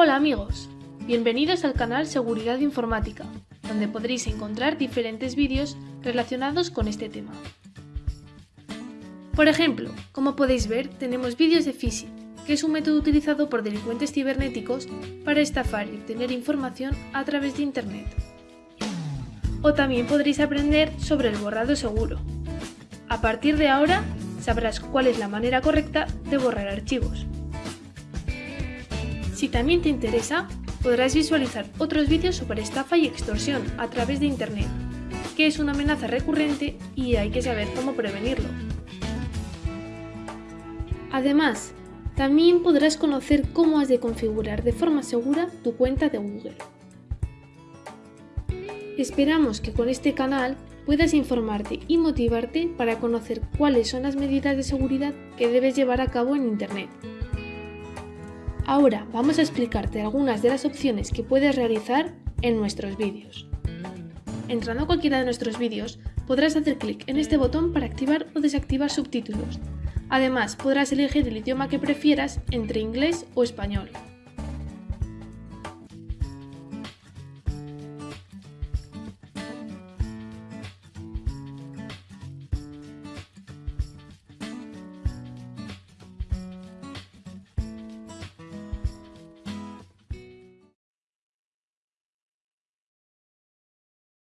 Hola amigos, bienvenidos al canal Seguridad Informática, donde podréis encontrar diferentes vídeos relacionados con este tema. Por ejemplo, como podéis ver, tenemos vídeos de phishing, que es un método utilizado por delincuentes cibernéticos para estafar y obtener información a través de Internet. O también podréis aprender sobre el borrado seguro. A partir de ahora, sabrás cuál es la manera correcta de borrar archivos. Si también te interesa, podrás visualizar otros vídeos sobre estafa y extorsión a través de Internet, que es una amenaza recurrente y hay que saber cómo prevenirlo. Además, también podrás conocer cómo has de configurar de forma segura tu cuenta de Google. Esperamos que con este canal puedas informarte y motivarte para conocer cuáles son las medidas de seguridad que debes llevar a cabo en Internet. Ahora vamos a explicarte algunas de las opciones que puedes realizar en nuestros vídeos. Entrando a cualquiera de nuestros vídeos, podrás hacer clic en este botón para activar o desactivar subtítulos. Además, podrás elegir el idioma que prefieras entre inglés o español.